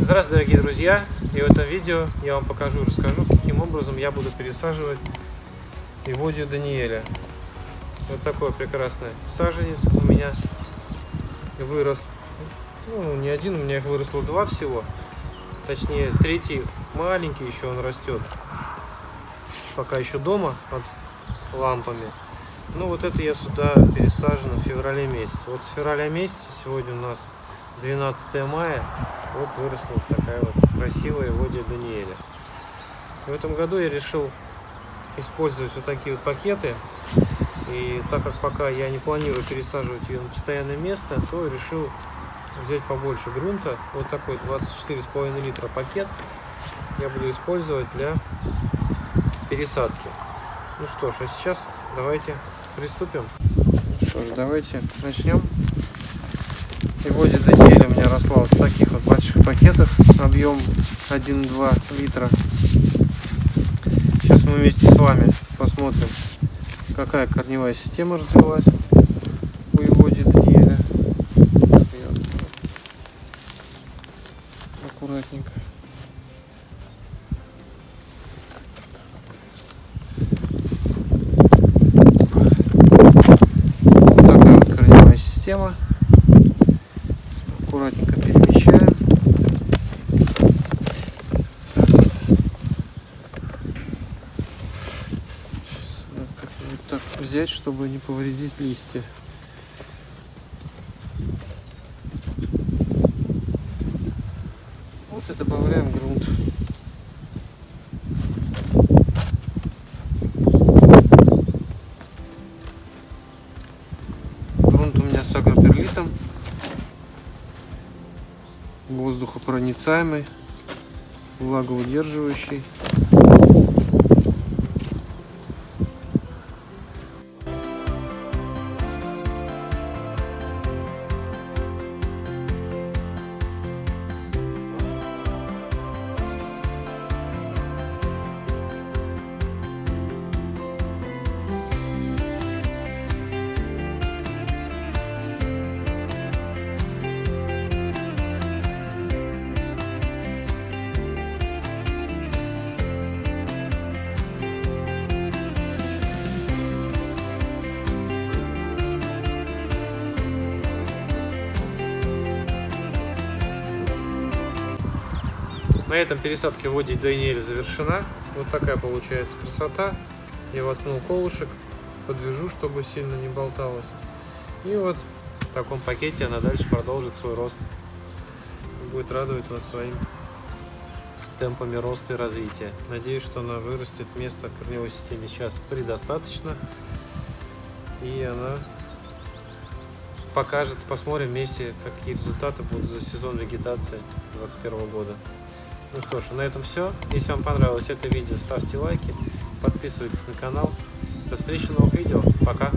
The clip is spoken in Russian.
Здравствуйте, дорогие друзья! И в этом видео я вам покажу и расскажу, каким образом я буду пересаживать Иводию Даниэля. Вот такой прекрасный саженец у меня вырос. Ну, не один, у меня их выросло два всего. Точнее, третий маленький еще он растет. Пока еще дома под лампами. Ну, вот это я сюда пересажен в феврале месяце. Вот с февраля месяца, сегодня у нас 12 мая, вот выросла вот такая вот красивая водия Даниэля. В этом году я решил использовать вот такие вот пакеты. И так как пока я не планирую пересаживать ее на постоянное место, то решил взять побольше грунта. Вот такой 24,5 литра пакет я буду использовать для пересадки. Ну что ж, а сейчас давайте приступим. Что ж, давайте начнем. Водит Даниэль у меня росла вот в таких вот больших пакетах, объем 1,2 литра. Сейчас мы вместе с вами посмотрим, какая корневая система развилась у Иводи Даниэля. Аккуратненько. Такая вот корневая система вот. Сейчас надо как-нибудь так взять, чтобы не повредить листья. Вот и добавляем грунт. Грунт у меня с агроперлитом воздухопроницаемый, влагоудерживающий. На этом пересадка води Даниэль завершена. Вот такая получается красота. Я воткнул колышек, подвяжу, чтобы сильно не болталось. И вот в таком пакете она дальше продолжит свой рост. Будет радовать вас своим темпами роста и развития. Надеюсь, что она вырастет. Места корневой системе сейчас предостаточно. И она покажет, посмотрим вместе, какие результаты будут за сезон вегетации 2021 года. Ну что ж, на этом все. Если вам понравилось это видео, ставьте лайки, подписывайтесь на канал. До встречи в новых видео. Пока!